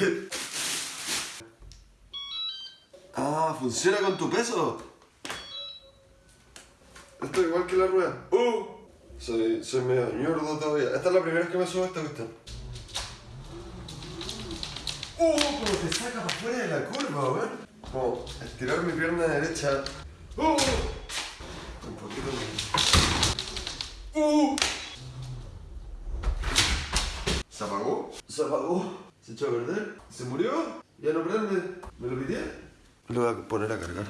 Ah, funciona con tu peso. Esto es igual que la rueda. ¡Uh! Soy, soy medio ñordo todavía. Esta es la primera vez que me subo a esta cuestión. ¡Uh! Como te saca para afuera de la curva, weón. Como estirar mi pierna derecha. ¡Uh! Un poquito más. ¡Uh! ¿Se apagó? ¿Se apagó? ¿Se echó a perder? ¿Se murió? ¿Ya no prende? ¿Me lo pidieron? Lo voy a poner a cargar.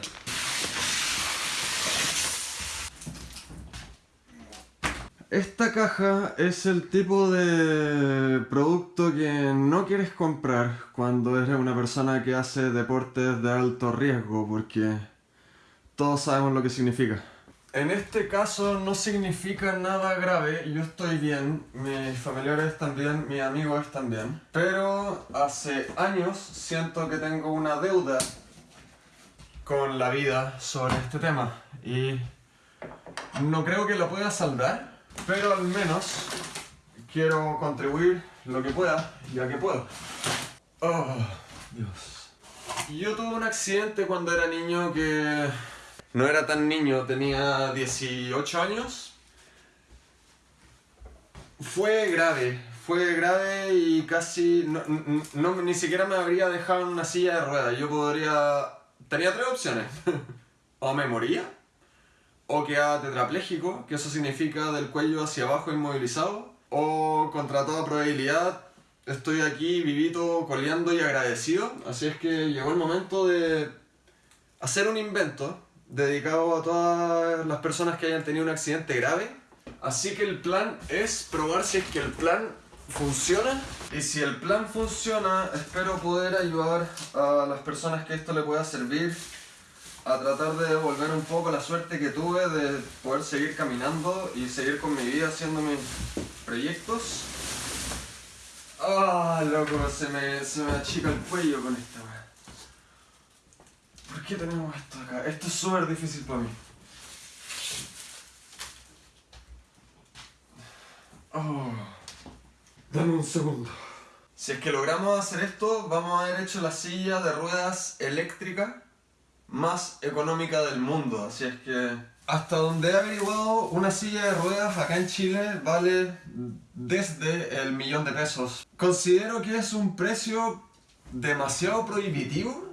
Esta caja es el tipo de producto que no quieres comprar cuando eres una persona que hace deportes de alto riesgo porque todos sabemos lo que significa. En este caso no significa nada grave, yo estoy bien, mis familiares están bien, mis amigos bien, pero hace años siento que tengo una deuda con la vida sobre este tema y no creo que lo pueda saldar, pero al menos quiero contribuir lo que pueda, ya que puedo. Oh, Dios. Yo tuve un accidente cuando era niño que no era tan niño, tenía 18 años. Fue grave, fue grave y casi no, ni siquiera me habría dejado en una silla de ruedas. Yo podría... Tenía tres opciones. o me moría, o quedaba tetrapléjico, que eso significa del cuello hacia abajo inmovilizado, o contra toda probabilidad estoy aquí vivito, coleando y agradecido. Así es que llegó el momento de hacer un invento dedicado a todas las personas que hayan tenido un accidente grave. Así que el plan es probar si es que el plan funciona. Y si el plan funciona, espero poder ayudar a las personas que esto le pueda servir a tratar de devolver un poco la suerte que tuve de poder seguir caminando y seguir con mi vida haciendo mis proyectos. Ah, loco, se me, se me achica el cuello con esta ¿Por qué tenemos esto acá? Esto es súper difícil para mí. Oh. Dame un segundo. Si es que logramos hacer esto, vamos a haber hecho la silla de ruedas eléctrica más económica del mundo. Así es que hasta donde he averiguado, una silla de ruedas acá en Chile vale desde el millón de pesos. Considero que es un precio demasiado prohibitivo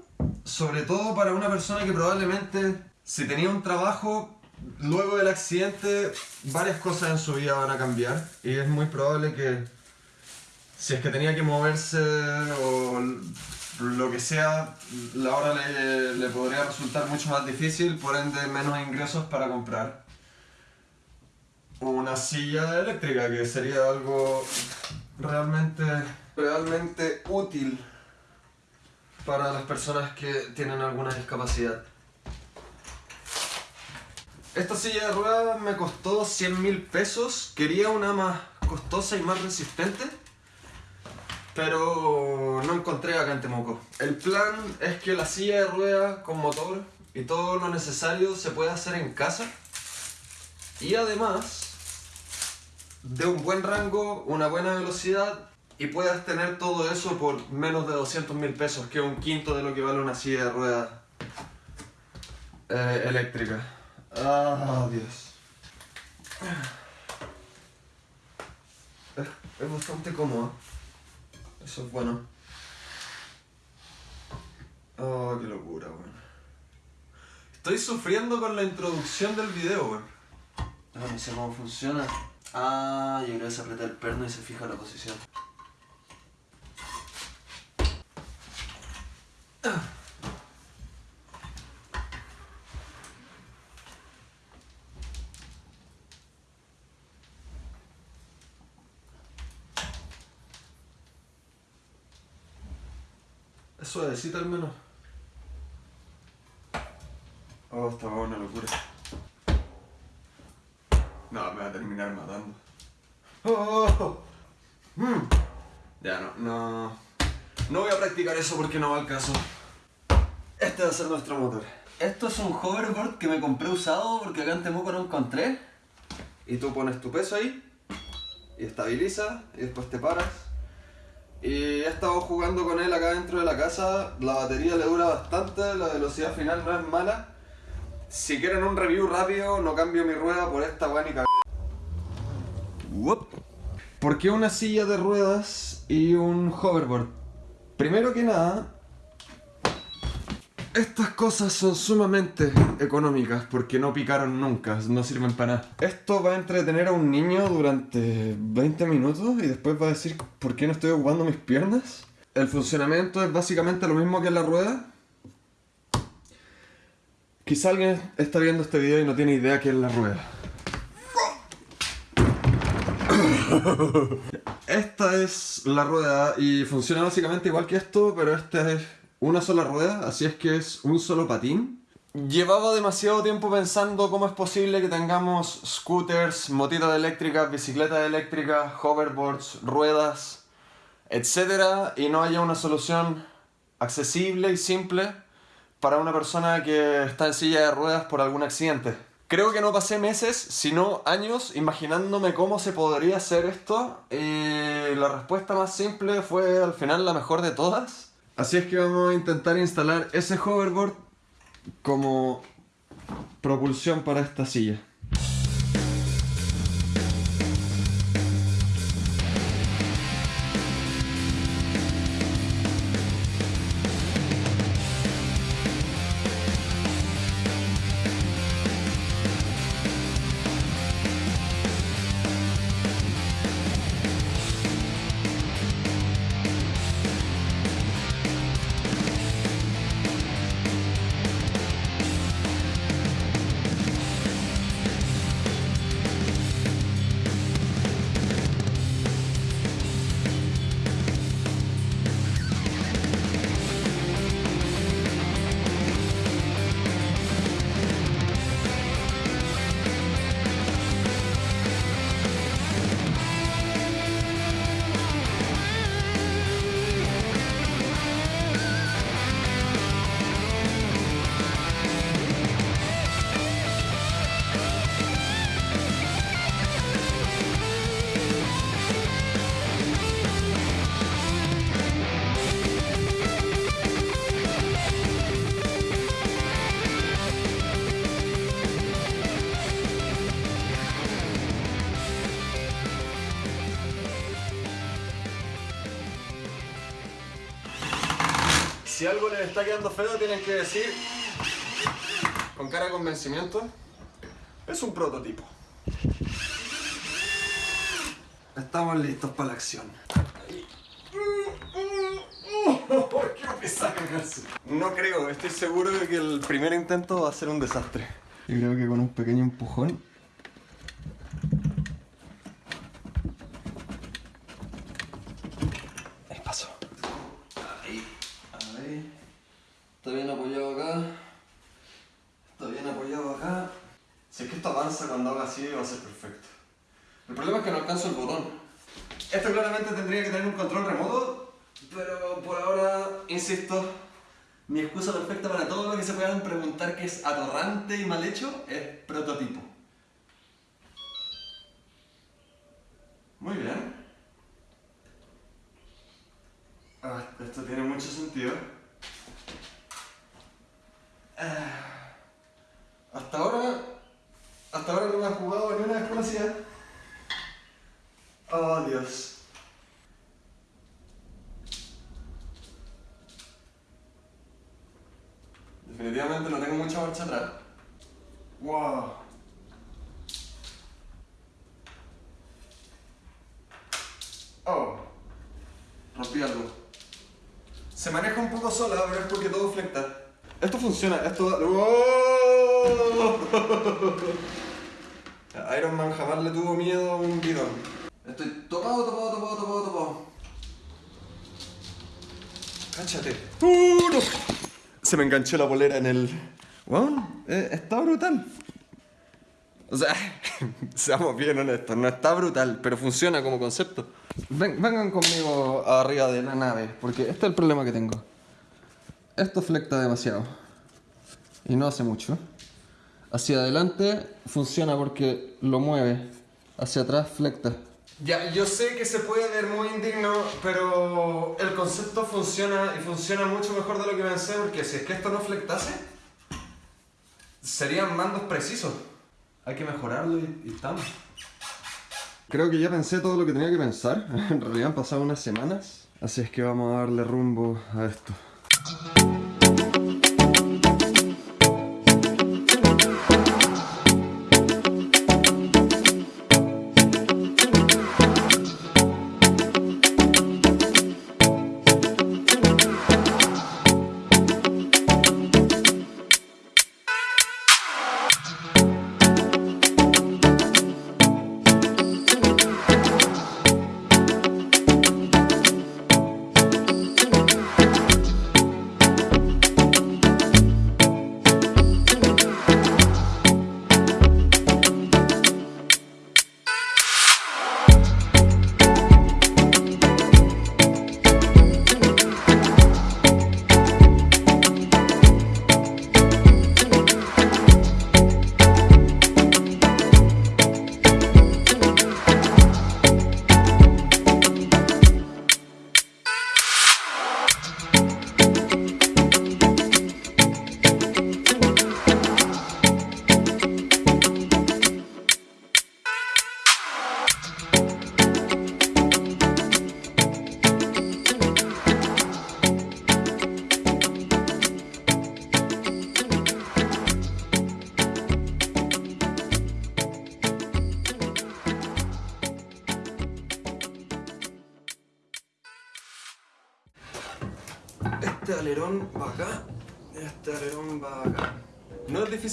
sobre todo para una persona que probablemente si tenía un trabajo luego del accidente varias cosas en su vida van a cambiar. Y es muy probable que si es que tenía que moverse o lo que sea, la hora le, le podría resultar mucho más difícil, por ende menos ingresos para comprar una silla eléctrica que sería algo realmente, realmente útil para las personas que tienen alguna discapacidad. Esta silla de ruedas me costó 100 mil pesos. Quería una más costosa y más resistente. Pero no encontré acá en Temuco. El plan es que la silla de ruedas con motor y todo lo necesario se puede hacer en casa. Y además de un buen rango, una buena velocidad y puedas tener todo eso por menos de 200 mil pesos, que es un quinto de lo que vale una silla de ruedas eh, eléctrica. Ah, Dios. Es, bastante cómodo. Eso es bueno. Oh, qué locura, weón. Estoy sufriendo con la introducción del video, weón. Ah, no cómo funciona. Ah, yo creo que se aprieta el perno y se fija la posición. Es suavecita al menos. Oh, esta va una locura. No, me va a terminar matando. Oh, mm. Ya no, no. No voy a practicar eso porque no va al caso. Este va a ser nuestro motor. Esto es un hoverboard que me compré usado porque acá en Temuco no encontré. Y tú pones tu peso ahí y estabiliza y después te paras Y he estado jugando con él acá dentro de la casa. La batería le dura bastante, la velocidad final no es mala. Si quieren un review rápido, no cambio mi rueda por esta weá ni cag- ¿Por qué una silla de ruedas y un hoverboard? Primero que nada, estas cosas son sumamente económicas porque no picaron nunca, no sirven para nada. Esto va a entretener a un niño durante 20 minutos y después va a decir por qué no estoy ocupando mis piernas. El funcionamiento es básicamente lo mismo que la rueda. Quizá alguien está viendo este video y no tiene idea qué es la rueda. Esta es la rueda y funciona básicamente igual que esto, pero esta es una sola rueda, así es que es un solo patín. Llevaba demasiado tiempo pensando cómo es posible que tengamos scooters, motitas eléctricas, bicicletas eléctricas, hoverboards, ruedas, etc. y no haya una solución accesible y simple para una persona que está en silla de ruedas por algún accidente. Creo que no pasé meses, sino años, imaginándome cómo se podría hacer esto y la respuesta más simple fue al final la mejor de todas. Así es que vamos a intentar instalar ese hoverboard como propulsión para esta silla. Está quedando feo, tienen que decir, con cara de convencimiento, es un prototipo. Estamos listos para la acción. No creo, estoy seguro de que el primer intento va a ser un desastre. Yo creo que con un pequeño empujón. Ahí pasó. Ahí, ahí. Está bien apoyado acá. Está bien apoyado acá. Si es que esto avanza cuando haga así, va a ser perfecto. El problema es que no alcanzo el botón. Esto claramente tendría que tener un control remoto, pero por ahora, insisto, mi excusa perfecta para todo lo que se puedan preguntar que es atorrante y mal hecho es prototipo. Muy bien. Ah, esto tiene mucho sentido. Ah, hasta ahora, hasta ahora no me ha jugado ni una desconocida. Oh, Dios. Definitivamente no tengo mucha marcha atrás. Wow. Oh. Rompí algo. Se maneja un poco sola, pero es porque todo flecta. Esto funciona, esto... ¡Oh! Iron Man jamás le tuvo miedo a un bidón. Estoy topado, topado, topado, topado, topado. Cáchate. ¡Uh! Se me enganchó la polera en el... Bueno, eh, está brutal. O sea, seamos bien honestos, no está brutal, pero funciona como concepto. Ven- vengan conmigo arriba de la nave, porque este es el problema que tengo. Esto flecta demasiado. Y no hace mucho. Hacia adelante funciona porque lo mueve. Hacia atrás flecta. Ya, yo sé que se puede ver muy indigno, pero el concepto funciona y funciona mucho mejor de lo que pensé, porque si es que esto no flectase, serían mandos precisos. Hay que mejorarlo y, y estamos. Creo que ya pensé todo lo que tenía que pensar. En realidad han pasado unas semanas. Así es que vamos a darle rumbo a esto.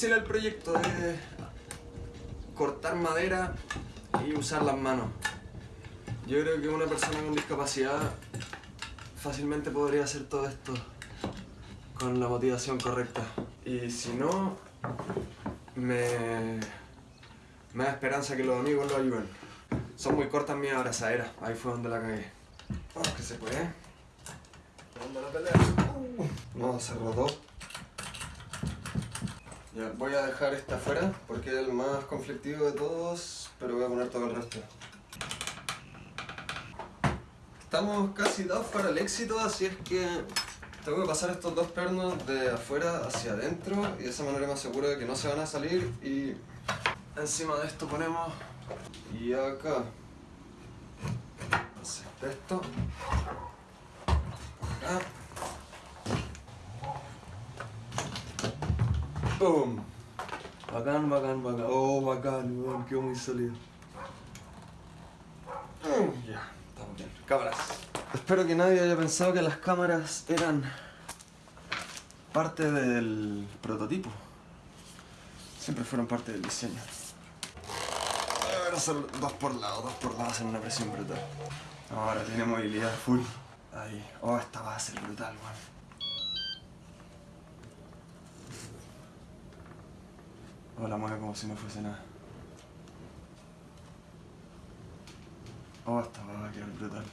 Difícil el proyecto, es cortar madera y usar las manos. Yo creo que una persona con discapacidad fácilmente podría hacer todo esto con la motivación correcta. Y si no, me, me da esperanza que los amigos lo ayuden. Son muy cortas mis abrazaderas, ahí fue donde la cagué. Vamos que se puede. Dando la pelea. No, se rodó. Ya, voy a dejar esta afuera porque es el más conflictivo de todos, pero voy a poner todo el resto. Estamos casi dados para el éxito, así es que tengo que pasar estos dos pernos de afuera hacia adentro y de esa manera me aseguro de que no se van a salir y encima de esto ponemos y acá. Esto. Acá Bacán, bacán, bacán. Oh, bacán, weón, quedó muy sólido. Mm, Ya, estamos bien. Cámaras. Espero que nadie haya pensado que las cámaras eran parte del prototipo. Siempre fueron parte del diseño. Ahora son dos por lado, dos por lado hacen una presión brutal. Ahora tiene movilidad full. Ahí. Oh, esta va a ser brutal, weón. Oh, la mueve como si no fuese nada. Oh, esta va a quedar brutal.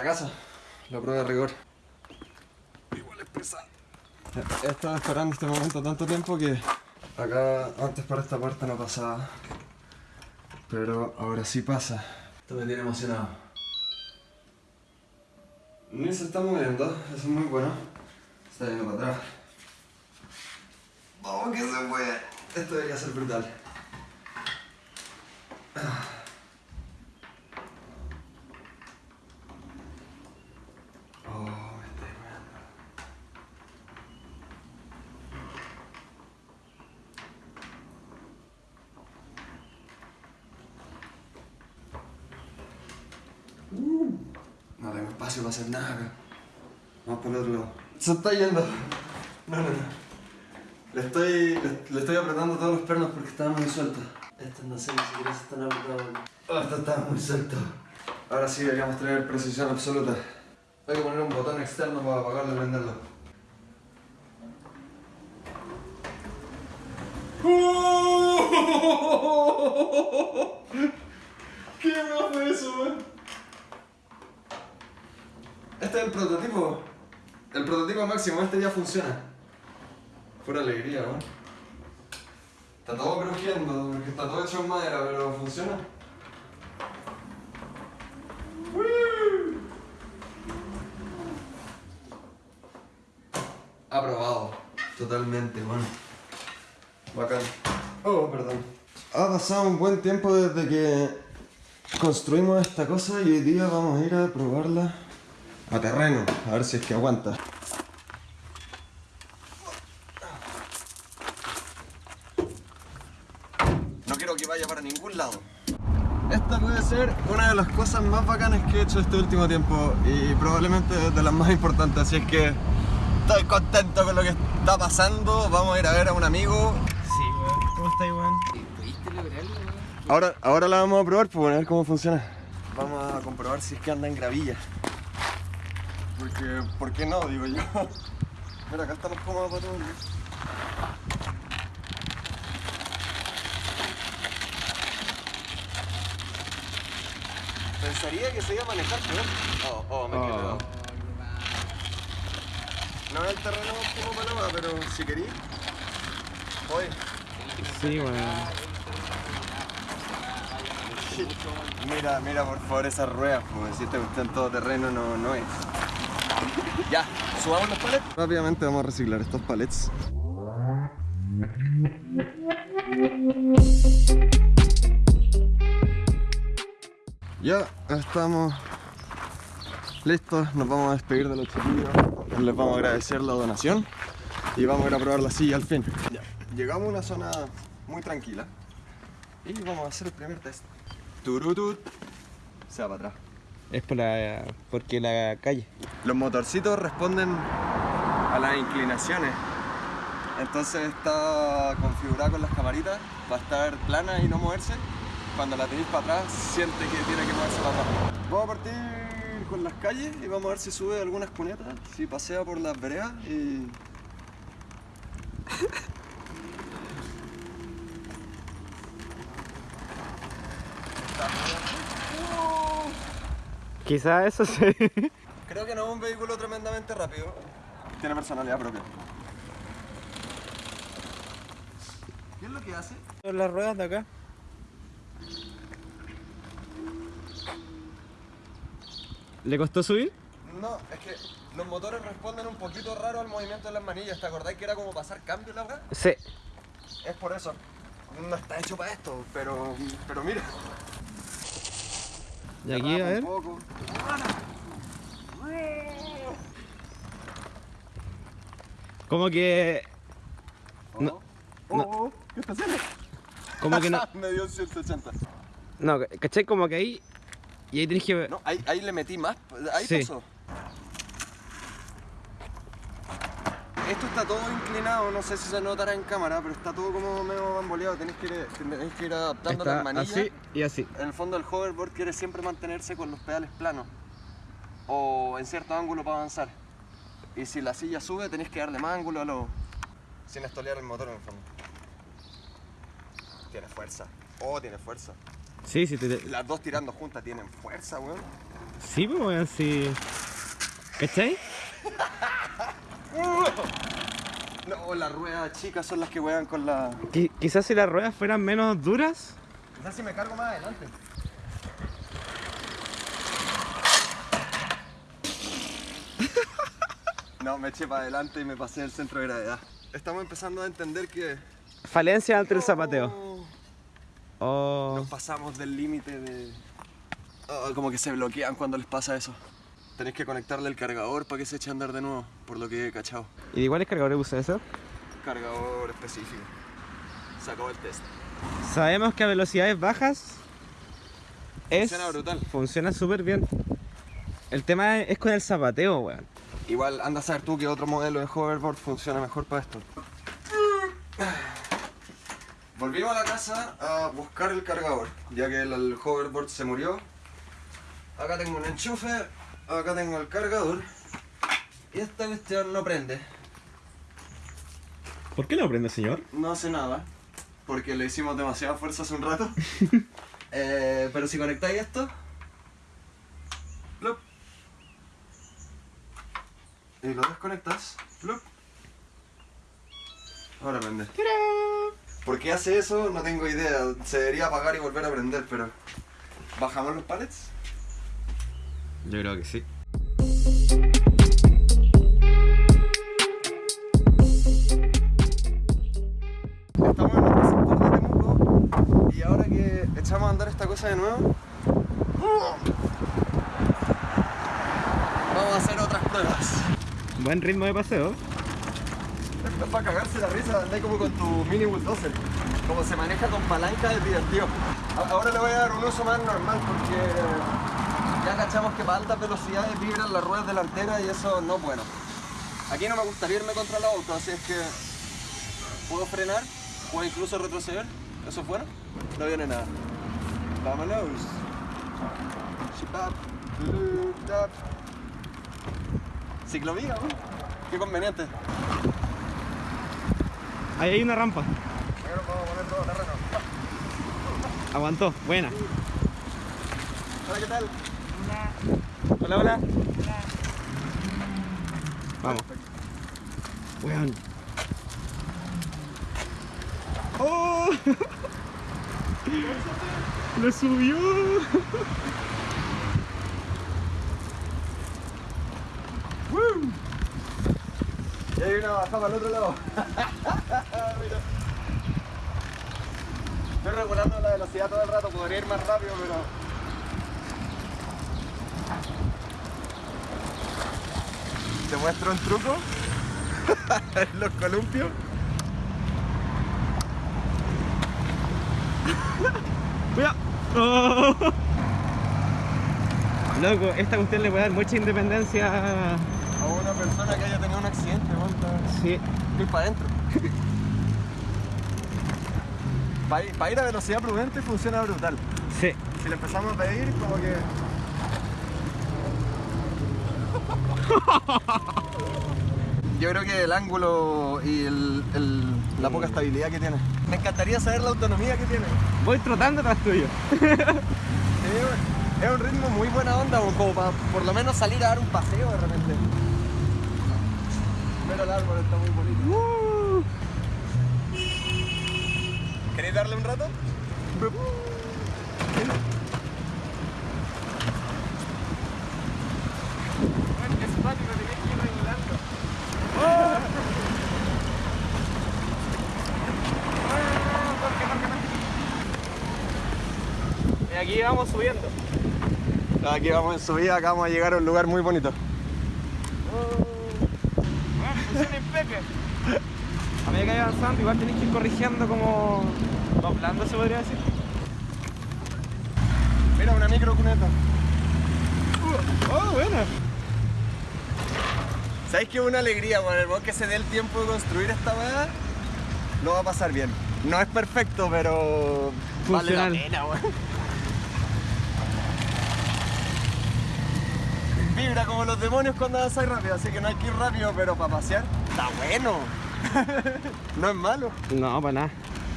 Para la casa, la prueba de rigor. Igual es pesado. He estado esperando este momento tanto tiempo que acá antes para esta puerta no pasaba. Pero ahora sí pasa. Esto me tiene emocionado. Ni se está moviendo, eso es muy bueno. Está yendo para atrás. Vamos que se puede. Esto debería ser brutal. Oh, me estoy meando. Uh, no tengo espacio para hacer nada. Vamos otro lado. Se está yendo. No, no, no. Le estoy, le, estoy apretando todos los pernos porque estaban muy sueltos. Estos no sé ni siquiera se están apretados. Oh, estos estaban muy sueltos. Ahora sí deberíamos tener precisión absoluta. Hay que poner un botón externo para apagarlo y prenderlo. ¿Qué me fue eso, weón? Este es el prototipo. El prototipo máximo, este ya funciona. Pura alegría, weón. Está todo crujiendo, porque está todo hecho en madera, pero funciona. Aprobado. Totalmente, bueno. Bacán. Oh, perdón. Ha pasado un buen tiempo desde que construimos esta cosa y hoy día vamos a ir a probarla a terreno, a ver si es que aguanta. No quiero que vaya para ningún lado. Esta puede ser una de las cosas más bacanas que he hecho este último tiempo y probablemente de las más importantes, así es que estoy contento con lo que está pasando. Vamos a ir a ver a un amigo. Sí, weón. ¿Cómo estáis, weón? ¿Pudiste lograrlo, weón? Ahora, ahora la vamos a probar para ver cómo funciona. Vamos a comprobar si es que anda en gravilla. Porque, ¿por qué no? Digo yo. Mira, acá estamos cómodos para todo. Pensaría que se iba a manejar peor. Oh, oh, me. Oh. No es el terreno como paloma, pero si querís. Voy. Sí, weón. Mira, mira por favor esas ruedas, como si esta cuestión todo terreno no, no es. Ya, subamos los palets. Rápidamente vamos a reciclar estos palets. Ya estamos listos, nos vamos a despedir de los chiquillos, les vamos a agradecer la donación y vamos a ir a probar la silla al fin. Ya, llegamos a una zona muy tranquila y vamos a hacer el primer test. Turutut. Se va para atrás. Es por la, porque la calle. Los motorcitos responden a las inclinaciones. Entonces está configurada con las camaritas para estar plana y no moverse. Cuando la tenéis para atrás, siente que tiene que moverse para atrás. Vamos a partir con las calles y vamos a ver si sube algunas cunetas, si pasea por las veredas y... Quizás eso sí. Creo que no es un vehículo tremendamente rápido. Tiene personalidad propia. ¿Qué es lo que hace? Las ruedas de acá. ¿Le costó subir? No, es que los motores responden un poquito raro al movimiento de las manillas. ¿Te acordáis que era como pasar cambio la verdad? Sí. Es por eso. No está hecho para esto, pero, pero mira. Y aquí, a ver. Como que. Oh, No, oh, no. oh, ¿Qué está haciendo? Como que no. Me dio 180. No, ¿cachai? Como que ahí. Y ahí tenés que. No, ahí, ahí le metí más. Ahí Sí. pasó. Esto está todo inclinado, no sé si se notará en cámara, pero está todo como medio bamboleado. Tenés que ir, tenés que ir adaptando las manillas. así y así. En el fondo el hoverboard quiere siempre mantenerse con los pedales planos o en cierto ángulo para avanzar. Y si la silla sube tenés que darle más ángulo a lo... Sin estolear el motor en el fondo. Tiene fuerza. Oh, tiene fuerza. Sí, sí, te, te- Las dos tirando juntas tienen fuerza, weón. sí, pues, weón, sí. ¿Cachai? No, las ruedas chicas son las que juegan con la... Qui- quizás si las ruedas fueran menos duras. Quizás si me cargo más adelante. No, me eché para adelante y me pasé el centro de gravedad. Estamos empezando a entender que... Falencia ante el zapateo. No, Oh. Nos pasamos del límite de... Ah, como que se bloquean cuando les pasa eso. Tenés que conectarle el cargador para que se eche a andar de nuevo, por lo que he cachado. ¿Y de cuáles cargadores usa eso? Cargador específico. Se acabó el test. Sabemos que a velocidades bajas es, Funciona brutal. Funciona súper bien. El tema es con el zapateo, weón. Igual anda a saber tú que otro modelo de hoverboard funciona mejor para esto. Volvimos a la casa a buscar el cargador, ya que el, el hoverboard se murió. Acá tengo un enchufe, acá tengo el cargador. Y esta cuestión no prende. ¿Por qué no prende, señor? No hace nada, porque le hicimos demasiada fuerza hace un rato. Eh, pero si conectáis esto, plup, y lo desconectas, plup, ahora prende. ¿Por qué hace eso? No tengo idea. Se debería apagar y volver a prender, pero... ¿Bajamos los pallets? Yo creo que sí. Estamos en nuestro sector de Temuco y ahora que echamos a andar esta cosa de nuevo, vamos a hacer otras pruebas. Buen ritmo de paseo. Esto es para cagarse la risa, andai como con tu mini bulldozer. Como se maneja con palanca es divertido. Ahora le voy a dar un uso más normal porque cachamos que para altas velocidades vibran las ruedas delanteras y eso no es bueno. Aquí no me gustaría irme contra el auto, así es que puedo frenar, puedo incluso retroceder. ¿Eso es bueno? No viene nada. Vámonos. Ciclovía, ¿no? Qué conveniente. Ahí hay una rampa. Aguantó. Buena. Hola, ¿qué tal? Hola, hola. Vamos. Weón. ¡Oh! ¡Lo subió! Y hay una bajada al otro lado. Mira. Estoy regulando la velocidad todo el rato, podría ir más rápido, pero. ¿Te muestro un truco? Los columpios. ¡Cuidado! ¡Oh! Loco, esta cuestión le puede dar mucha independencia. A una persona que haya tenido un accidente. Sí. Ir para adentro. Para ir, ir a velocidad prudente funciona brutal. Sí. Si le empezamos a pedir, como que. Yo creo que el ángulo y el- el- la poca estabilidad que tiene. Me encantaría saber la autonomía que tiene. Voy trotando tras tuyo. Sí, es un ritmo muy buena onda, como para por lo menos salir a dar un paseo de repente. Pero el árbol está muy bonito. Uh. ¿Queréis darle un rato aquí vamos subiendo. Aquí vamos en subida, acá vamos a llegar a un lugar muy bonito. funciona impeque. A medida que vaya avanzando, igual tenéis que ir corrigiendo como doblando, se podría decir. Mira, una micro cuneta. Oh, buena. ¿Sabes qué? Una alegría, weón. El que se dé el tiempo de construir esta weá, lo va a pasar bien. No es perfecto, pero vale la pena, weón. Vibra como los demonios cuando avanzáis rápido, así que no hay que ir rápido, pero para pasear está bueno. no es malo. No, para nada.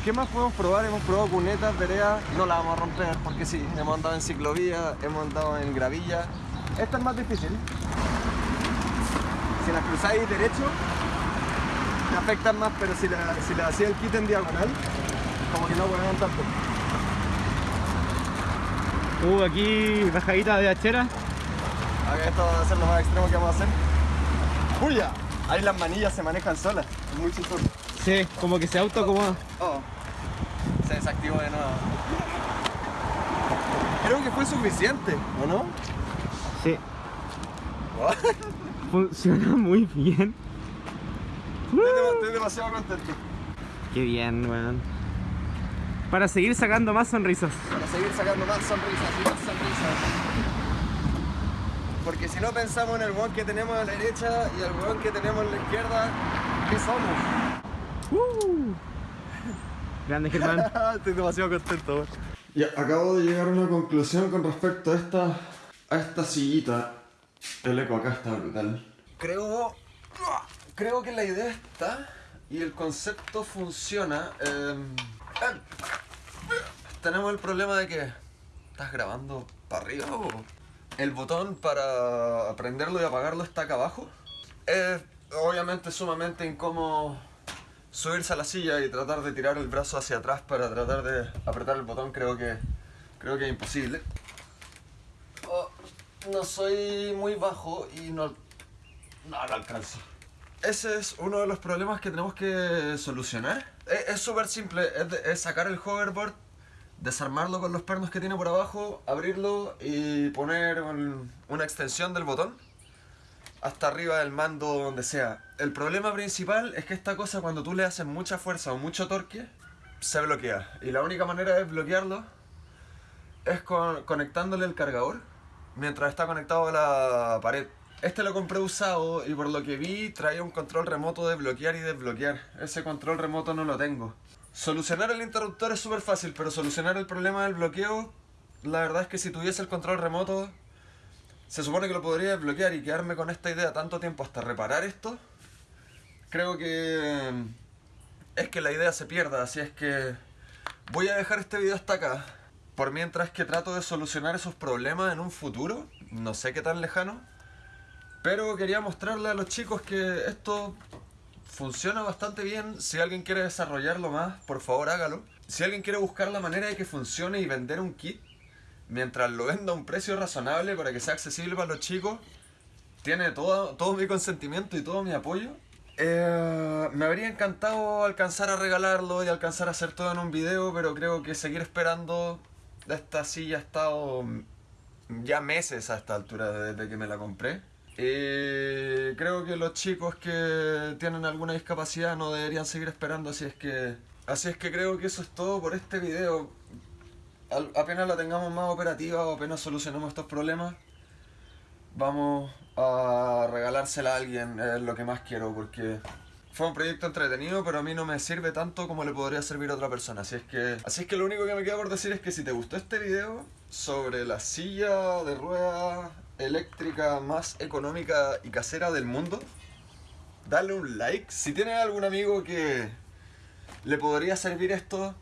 ¿Qué más podemos probar? Hemos probado cunetas, veredas, no las vamos a romper porque sí, hemos andado en ciclovía, hemos andado en gravilla. Esta es más difícil. Si las cruzáis derecho, te afectan más, pero si la, si la hacía el kit en diagonal, como que no vuelven tanto. Uh, aquí bajadita de hachera. Esto va a ser lo más extremo que vamos a hacer. ¡Puya! Ahí las manillas se manejan solas, es muy chistoso. Sí, como que se autoacomoda. Oh, se desactivó de nuevo. Creo que fue suficiente, ¿o no? Sí. Funciona muy bien. Estoy, dem- estoy demasiado contento. Qué bien, weón. Para seguir sacando más sonrisas. Para seguir sacando más sonrisas y más sonrisas. Porque si no pensamos en el weón que tenemos a la derecha y el weón que tenemos a la izquierda, ¿qué somos? Uh. Grande Germán. Estoy demasiado contento. Ya, acabo de llegar a una conclusión con respecto a esta, a esta sillita. El eco acá está brutal. Creo, creo que la idea está y el concepto funciona. em, tenemos el problema de que estás grabando para arriba o el botón para prenderlo y apagarlo está acá abajo. Es obviamente sumamente incómodo subirse a la silla y tratar de tirar el brazo hacia atrás para tratar de apretar el botón creo que creo que es imposible. Oh, no soy muy bajo y no no, no alcanzo. Ese es uno de los problemas que tenemos que solucionar. Es súper simple, es, de- es sacar el hoverboard, desarmarlo con los pernos que tiene por abajo, abrirlo y poner un- una extensión del botón hasta arriba del mando donde sea. El problema principal es que esta cosa cuando tú le haces mucha fuerza o mucho torque, se bloquea. Y la única manera de bloquearlo es con- conectándole el cargador mientras está conectado a la pared. Este lo compré usado y por lo que vi traía un control remoto de bloquear y desbloquear. Ese control remoto no lo tengo. Solucionar el interruptor es súper fácil, pero solucionar el problema del bloqueo, la verdad es que si tuviese el control remoto, se supone que lo podría desbloquear y quedarme con esta idea tanto tiempo hasta reparar esto. Creo que mm, es que la idea se pierda, así es que voy a dejar este video hasta acá. Por mientras que trato de solucionar esos problemas en un futuro, no sé qué tan lejano. Pero quería mostrarle a los chicos que esto funciona bastante bien. Si alguien quiere desarrollarlo más, por favor hágalo. Si alguien quiere buscar la manera de que funcione y vender un kit, mientras lo venda a un precio razonable para que sea accesible para los chicos, tiene todo, todo mi consentimiento y todo mi apoyo. Eh, me habría encantado alcanzar a regalarlo y alcanzar a hacer todo en un video, pero creo que seguir esperando esta silla ha estado ya meses a esta altura desde que me la compré. Y creo que los chicos que tienen alguna discapacidad no deberían seguir esperando, así es que así es que creo que eso es todo por este video. Apenas la tengamos más operativa o apenas solucionemos estos problemas, vamos a regalársela a alguien, es lo que más quiero, porque fue un proyecto entretenido, pero a mí no me sirve tanto como le podría servir a otra persona. Así es que, así es que lo único que me queda por decir es que si te gustó este video sobre la silla de rueda eléctrica más económica y casera del mundo, dale un like. Si tienes algún amigo que le podría servir esto,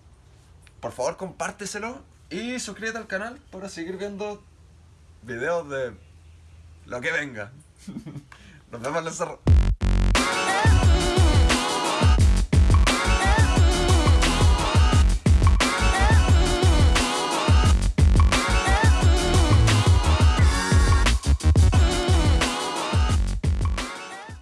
por favor compárteselo y suscríbete al canal para seguir viendo videos de lo que venga. Nos vemos en el cerro.